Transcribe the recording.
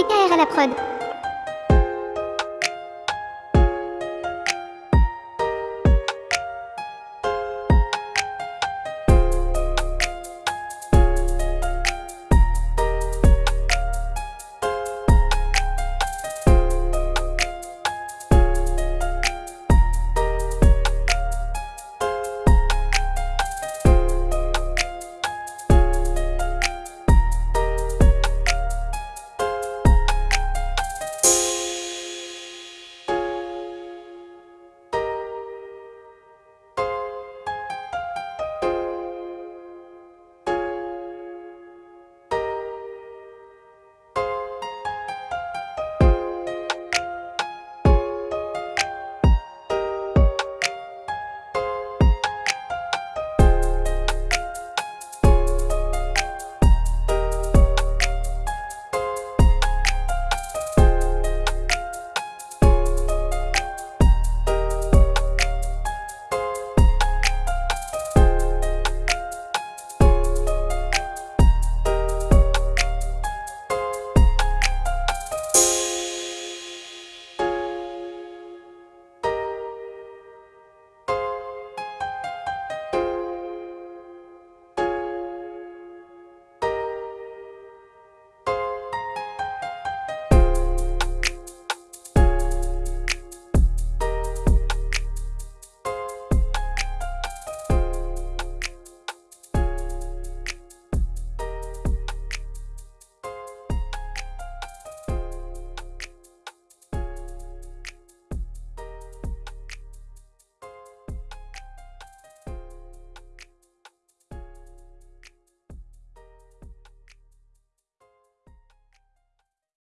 DKR à la prod.